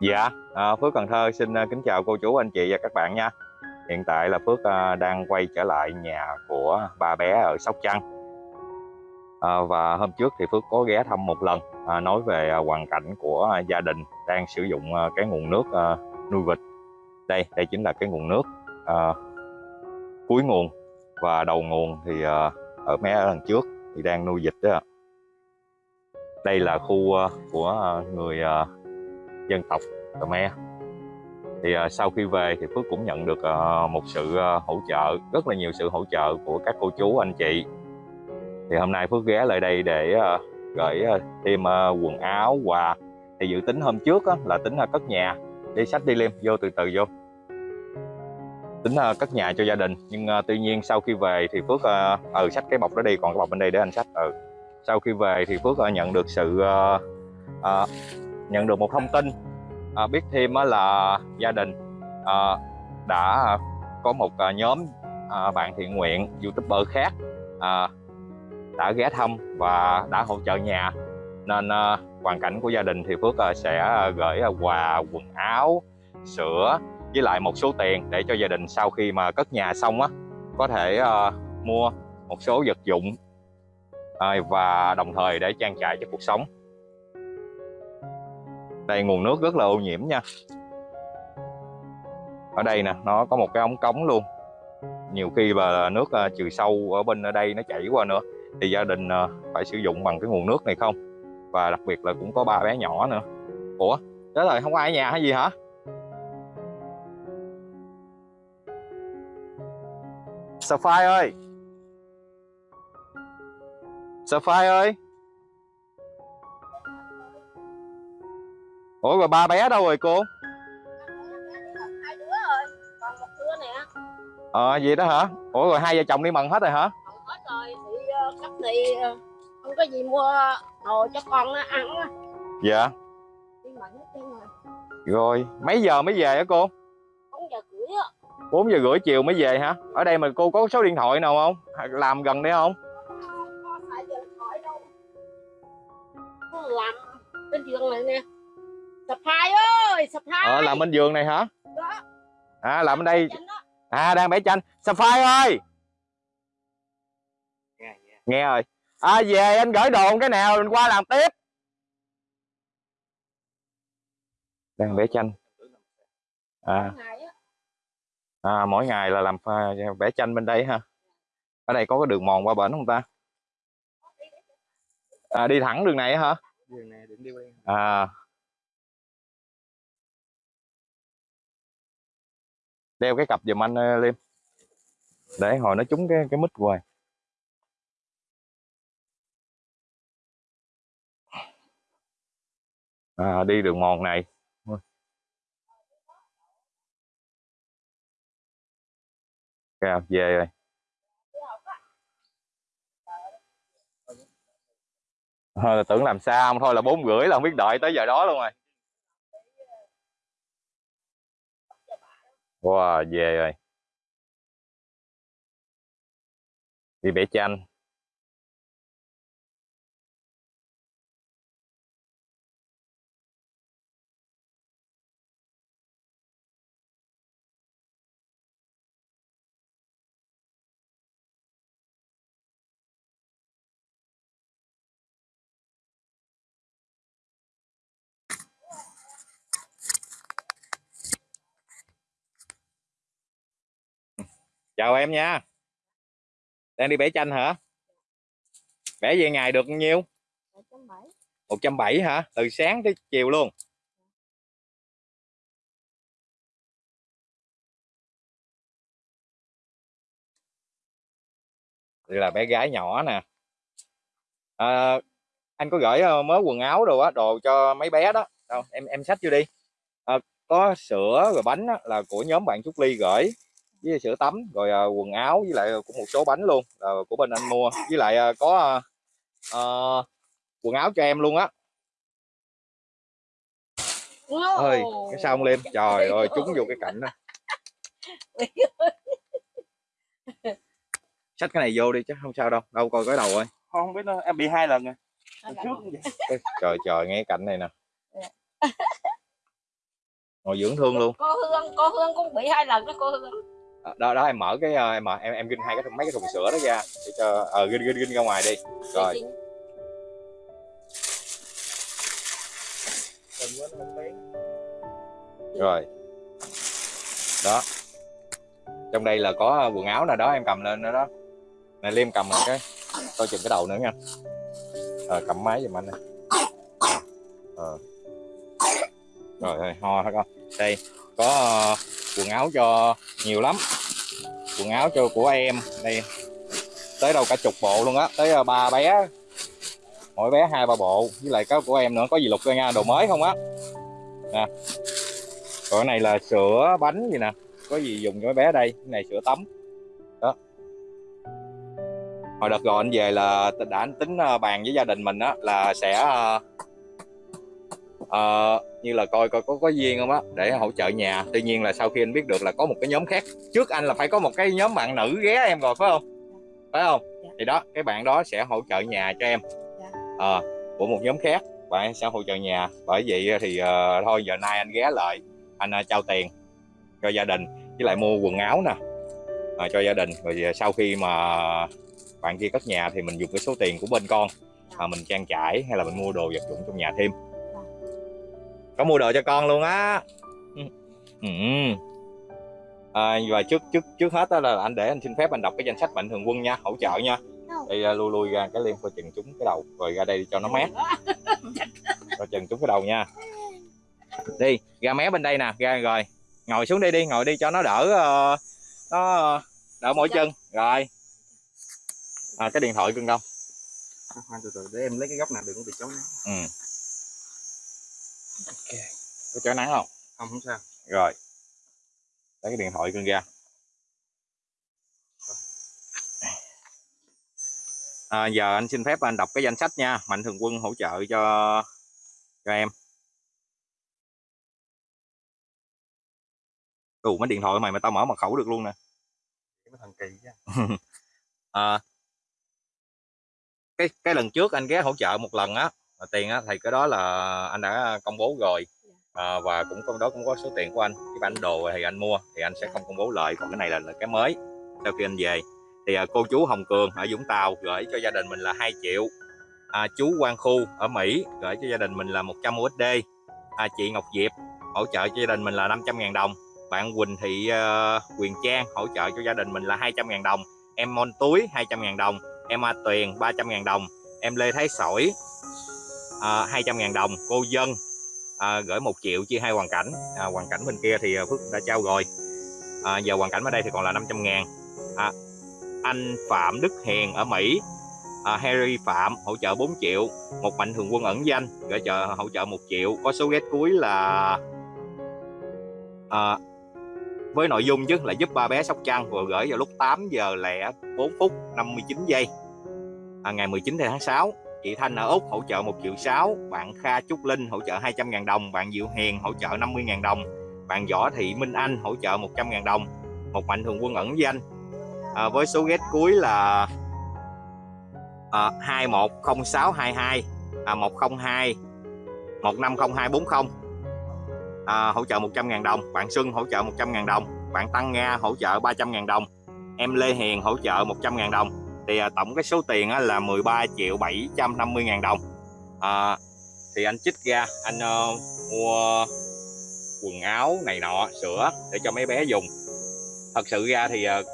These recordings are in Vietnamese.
Dạ, à, Phước Cần Thơ xin à, kính chào cô chú, anh chị và các bạn nha. Hiện tại là Phước à, đang quay trở lại nhà của ba bé ở Sóc Trăng. À, và hôm trước thì Phước có ghé thăm một lần, à, nói về à, hoàn cảnh của à, gia đình đang sử dụng à, cái nguồn nước à, nuôi vịt. Đây, đây chính là cái nguồn nước à, cuối nguồn và đầu nguồn thì à, ở mé lần trước thì đang nuôi vịt đó. Đây là khu à, của à, người à, dân tộc Khmer. Thì uh, sau khi về thì Phước cũng nhận được uh, một sự uh, hỗ trợ rất là nhiều sự hỗ trợ của các cô chú anh chị. Thì hôm nay Phước ghé lại đây để uh, gửi uh, thêm uh, quần áo quà. Thì dự tính hôm trước á, là tính uh, cất nhà đi sách đi liêm vô từ từ vô. Tính uh, cất nhà cho gia đình nhưng uh, tuy nhiên sau khi về thì Phước uh, ừ sách cái bọc đó đi còn cái bọc bên đây để anh sách ừ. Sau khi về thì Phước uh, nhận được sự uh, uh, nhận được một thông tin à, biết thêm á, là gia đình à, đã có một à, nhóm à, bạn thiện nguyện youtuber khác à, đã ghé thăm và đã hỗ trợ nhà. Nên à, hoàn cảnh của gia đình thì Phước à, sẽ gửi à, quà quần áo sữa với lại một số tiền để cho gia đình sau khi mà cất nhà xong á có thể à, mua một số vật dụng à, và đồng thời để trang trải cho cuộc sống đây, nguồn nước rất là ô nhiễm nha. Ở đây nè, nó có một cái ống cống luôn. Nhiều khi là nước à, trừ sâu ở bên ở đây nó chảy qua nữa, thì gia đình à, phải sử dụng bằng cái nguồn nước này không? Và đặc biệt là cũng có ba bé nhỏ nữa. Ủa đó rồi không có ai ở nhà hay gì hả? Sapphire ơi? Sapphire ơi? Ủa rồi ba bé đâu rồi cô? hai đứa rồi còn một đứa nè Ờ gì đó hả? Ủa rồi hai vợ chồng đi mần hết rồi hả? còn hết rồi thì uh, cấp thì uh, không có gì mua đồ cho con nó ăn á Dạ đi mận hết trơn rồi Rồi mấy giờ mới về hả cô? bốn giờ rưỡi á 4 giờ rưỡi chiều mới về hả? Ở đây mà cô có số điện thoại nào không? Làm gần đây không? làm bên giường này nè sập hai ơi sập hai Ờ làm bên giường này hả? đó À làm bên đây. À đang vẽ tranh Sapphire ơi Nghe rồi À về anh gửi đồ cái nào mình qua làm tiếp Đang vẽ tranh À À, mỗi ngày là làm vẽ tranh bên đây ha. Ở đây có cái đường mòn qua bển không ta? À, đi thẳng đường này hả? đường này đường đi quen À. Đeo cái cặp giùm anh lên Liêm. Để hồi nó trúng cái cái mít hoài. À, đi đường mòn này. Kìa, về rồi. Thôi, tưởng làm sao không thôi là bốn rưỡi là không biết đợi tới giờ đó luôn rồi. Wow, về rồi. Đi vẽ tranh. Chào em nha. Đang đi vẽ tranh hả? Vẽ về ngày được nhiêu? một trăm bảy 170 hả? Từ sáng tới chiều luôn. Đây là bé gái nhỏ nè. À, anh có gửi ờ, mớ quần áo đồ á, đồ cho mấy bé đó. Đâu, em em xách vô đi. À, có sữa rồi bánh á, là của nhóm bạn Trúc Ly gửi với sữa tắm rồi à, quần áo với lại cũng một số bánh luôn là của bên anh mua. Với lại à, có à, à, quần áo cho em luôn á. Ơi cái sao không lên? Trời ơi trúng vô cái cạnh đó. Xách cái này vô đi chứ không sao đâu đâu coi cái đầu ơi. Không biết nó em bị hai lần rồi. Trước vậy. trời trời nghe cái cạnh này nè. Ngồi dưỡng thương luôn. Cô hương cô hương cũng bị hai lần đó cô hương. Ờ, đó đó em mở cái ờ, em mở em em ginh hai cái thùng- mấy cái thùng sữa đó ra để cho ờ ginh ginh ginh ra ngoài đi. Rồi. không bén. rồi. Đó. Trong đây là có quần áo nè đó em cầm lên nữa đó. Này liêm cầm lên cái. Coi chừng cái đầu nữa nha. Ờ cầm máy giùm anh nè ờ. Rồi rồi ho hết con đây có ờ, quần áo cho nhiều lắm. Quần áo cho của em, đây. Tới đâu cả chục bộ luôn á, tới ờ, ba bé. Mỗi bé hai, ba bộ, với lại có của em nữa, có gì lục ra nha, đồ mới không á. Nè. Còn cái này là sữa bánh gì nè, có gì dùng cho mấy bé đây, cái này sữa tắm. Đó. Hồi đợt rồi anh về là đã anh tính ờ, bàn với gia đình mình á, là sẽ ờ, như là coi coi có có duyên không á để hỗ trợ nhà. Tuy nhiên là sau khi anh biết được là có một cái nhóm khác trước anh là phải có một cái nhóm bạn nữ ghé em rồi phải không? Phải không? Dạ. thì đó cái bạn đó sẽ hỗ trợ nhà cho em. Dạ. Ờ, của một nhóm khác bạn sẽ hỗ trợ nhà. Bởi vậy thì ờ, thôi giờ nay anh ghé lại anh ờ, trao tiền cho gia đình với lại mua quần áo nè ờ, cho gia đình. Rồi sau khi mà bạn kia cất nhà thì mình dùng cái số tiền của bên con mà mình trang trải hay là mình mua đồ vật dụng trong nhà thêm có mua đồ cho con luôn á. Ừ. Ừ. À, và trước trước trước hết đó là anh để anh xin phép anh đọc cái danh sách mạnh thường quân nha hỗ trợ nha. Đây à, lui lui ra cái liên coi chừng trúng cái đầu rồi ra đây cho nó mát. Coi chừng trúng cái đầu nha. Đi ra mé bên đây nè ra rồi. Ngồi xuống đi đi ngồi đi cho nó đỡ ờ, nó đỡ mỏi chân. Rồi. À, cái điện thoại cưng đâu? Từ từ để em lấy cái góc nào đừng có bị chống nắng. Ừ. có chói nắng không Không không sao. rồi lấy cái điện thoại cưng ra à, giờ anh xin phép anh đọc cái danh sách nha mạnh thường quân hỗ trợ cho cho em Ủa mấy điện thoại mày mà tao mở mật khẩu được luôn nè thằng kỳ chứ. à, cái cái lần trước anh ghé hỗ trợ một lần á tiền á thì cái đó là anh đã công bố rồi. À, và cũng trong đó cũng có số tiền của anh. Cái bản đồ thì anh mua thì anh sẽ không công bố lợi còn cái này là, là cái mới sau khi anh về. Thì à, cô chú Hồng Cường ở Vũng Tàu gửi cho gia đình mình là 2 triệu. À, chú Quang Khu ở Mỹ gửi cho gia đình mình là 100 USD à, chị Ngọc Diệp hỗ trợ cho gia đình mình là 500.000 đồng. Bạn Quỳnh Thị uh, Quyền Trang hỗ trợ cho gia đình mình là 200.000 đồng. Em Mon Túi 200.000 đồng. Em A Tuyền 300.000 đồng. Em Lê Thái Sỏi à, 200.000 đồng cô Dân à, gửi 1 triệu chia hai hoàn cảnh. À, hoàn cảnh bên kia thì à, Phước đã trao rồi. À, giờ hoàn cảnh ở đây thì còn là 500 ngàn. À, anh Phạm Đức Hiền ở Mỹ à, Harry Phạm hỗ trợ 4 triệu một mạnh thường quân ẩn danh gửi trợ hỗ trợ 1 triệu. Có số ghét cuối là à, với nội dung chứ là giúp ba bé Sóc Trăng vừa gửi vào lúc 8 giờ lẻ 4 phút 59 giây à, ngày 19 tháng 6 chị Thanh ở Úc hỗ trợ 1 triệu 6 bạn Kha Trúc Linh hỗ trợ 200.000 đồng bạn Diệu Hiền hỗ trợ 50.000 đồng bạn Võ Thị Minh Anh hỗ trợ 100.000 đồng. Một mạnh thường quân ẩn danh à, với số ghét cuối là à, 210622 à, 102 150240 à, hỗ trợ 100.000 đồng bạn Xuân hỗ trợ 100.000 đồng bạn Tăng Nga hỗ trợ 300.000 đồng em Lê Hiền hỗ trợ 100.000 đồng thì à, tổng cái số tiền á, là 13 triệu 750 ngàn đồng. À, thì anh chích ra anh uh, mua quần áo này nọ sữa để cho mấy bé dùng. Thật sự ra thì uh,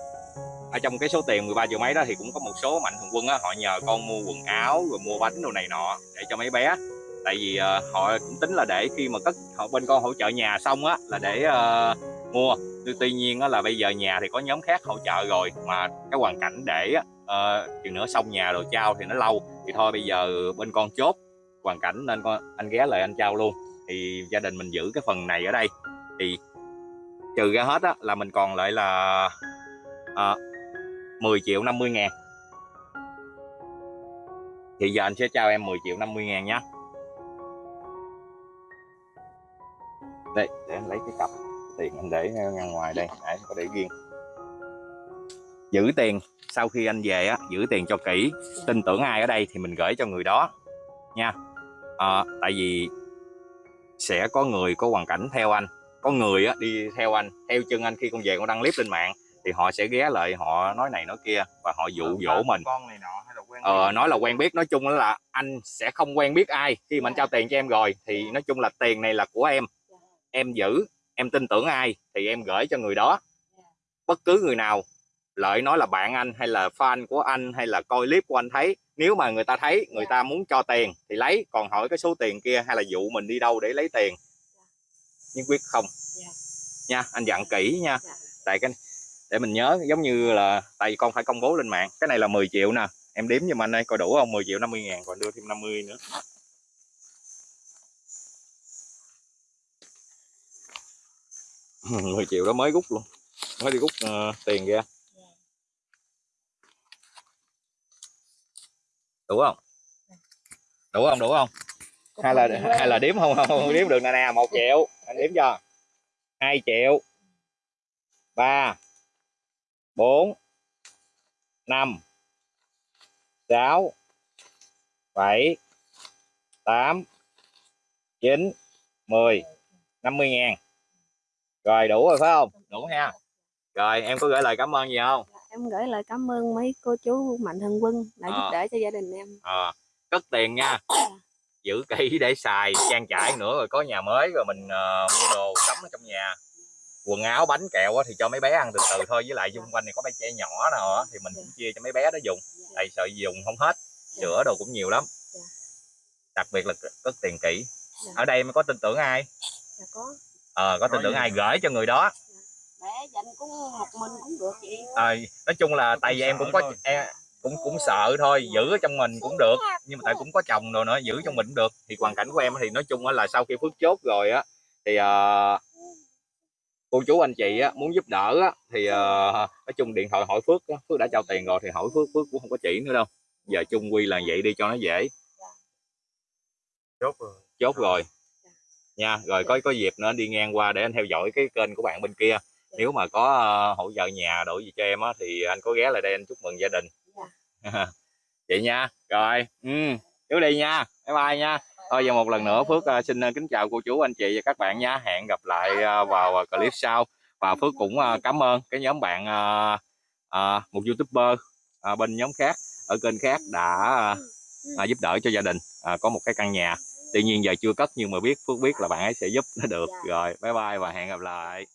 ở trong cái số tiền 13 triệu mấy đó thì cũng có một số mạnh thường quân á, họ nhờ con mua quần áo rồi mua bánh đồ này nọ để cho mấy bé. Tại vì uh, họ cũng tính là để khi mà cất họ bên con hỗ trợ nhà xong á là để uh, mua. Tuy, nhiên á, là bây giờ nhà thì có nhóm khác hỗ trợ rồi mà cái hoàn cảnh để Ờ, chừng nữa xong nhà rồi trao thì nó lâu. Thì thôi bây giờ bên con chốt hoàn cảnh nên con anh ghé lại anh trao luôn. Thì gia đình mình giữ cái phần này ở đây. Thì trừ ra hết á là mình còn lại là ờ, à, 10 triệu 50 ngàn. Thì giờ anh sẽ trao em 10 triệu 50 ngàn nhé đây để anh lấy cái cặp tiền anh để ngang ngoài đây. Để có để riêng giữ tiền. Sau khi anh về á giữ tiền cho kỹ. Tin tưởng ai ở đây thì mình gửi cho người đó. Nha. À, tại vì sẽ có người có hoàn cảnh theo anh. Có người á, đi theo anh. Theo chân anh khi con về con đăng clip lên mạng thì họ sẽ ghé lại họ nói này nói kia và họ dụ dỗ mình. con này nọ hay là quen ờ, nói là quen biết nói chung là anh sẽ không quen biết ai. Khi mà anh trao tiền cho em rồi thì nói chung là tiền này là của em. Em giữ em tin tưởng ai thì em gửi cho người đó. Bất cứ người nào lợi nói là bạn anh hay là fan của anh hay là coi clip của anh thấy. Nếu mà người ta thấy người ta muốn cho tiền thì lấy. Còn hỏi cái số tiền kia hay là dụ mình đi đâu để lấy tiền? Nhất quyết không. Dạ. nha anh dặn kỹ nha. Dạ. tại cái để mình nhớ giống như là tại vì con phải công bố lên mạng. Cái này là 10 triệu nè. Em đếm giùm anh đây coi đủ không? 10 triệu 50 ngàn còn đưa thêm 50 nữa. mười triệu đó mới rút luôn. Mới đi rút ờ, tiền ra đủ không? Đủ không đủ không? Hay là hay là đếm không? Không, không đếm được nè nè một triệu. Anh đếm cho. Hai triệu. Ba. Bốn. Năm. Sáu. Bảy. Tám. Chín. Mười. Năm mươi ngàn. Rồi đủ rồi phải không? Đủ ha rồi em có gửi lời cảm ơn gì không em gửi lời cảm ơn mấy cô chú mạnh thường quân đã giúp Ờ. đỡ cho gia đình em. Ờ, cất tiền nha. Giữ kỹ để xài trang trải nữa rồi có nhà mới rồi mình ờ, mua đồ sắm ở trong nhà. Quần áo bánh kẹo thì cho mấy bé ăn từ từ thôi với lại xung quanh này có mấy trẻ nhỏ nào thì mình cũng chia cho mấy bé đó dùng. Tại sợ dùng không hết sữa đồ cũng nhiều lắm. Dạ. đặc biệt là cất tiền kỹ. Dạ. ở đây mới có tin tưởng ai? Dạ có. Ờ có tin tưởng ai gửi cho người đó. bé dành cũng một mình cũng được chị. Ờ, nói chung là tại vì em cũng có em cũng cũng sợ thôi giữ ở trong mình cũng được nhưng mà tại cũng có chồng rồi nữa giữ trong mình cũng được. Thì hoàn cảnh của em thì nói chung á là sau khi phước chốt rồi á thì ờ, cô chú anh chị á, muốn giúp đỡ á, thì ờ, nói chung điện thoại hỏi phước á, phước đã trao tiền rồi thì hỏi phước phước cũng không có chỉ nữa đâu. Giờ chung quy là vậy đi cho nó dễ. Chốt rồi. Chốt rồi. Nha rồi có có dịp nữa đi ngang qua để anh theo dõi cái kênh của bạn bên kia nếu mà có ờ, hỗ trợ nhà đổi gì cho em á thì anh có ghé lại đây anh chúc mừng gia đình. Vậy nha rồi ừ chú đi nha bye bye nha. Thôi giờ một lần nữa phước ờ, xin ờ, kính chào cô chú anh chị và các bạn nha. Hẹn gặp lại vào clip sau. Và phước cũng cảm ơn cái nhóm bạn một youtuber bên nhóm khác ở kênh khác đã ờ, ờ, giúp đỡ cho gia đình có một cái căn nhà. Tuy nhiên giờ chưa cất nhưng mà biết phước biết là bạn ấy sẽ giúp nó được. Rồi bye bye và hẹn gặp lại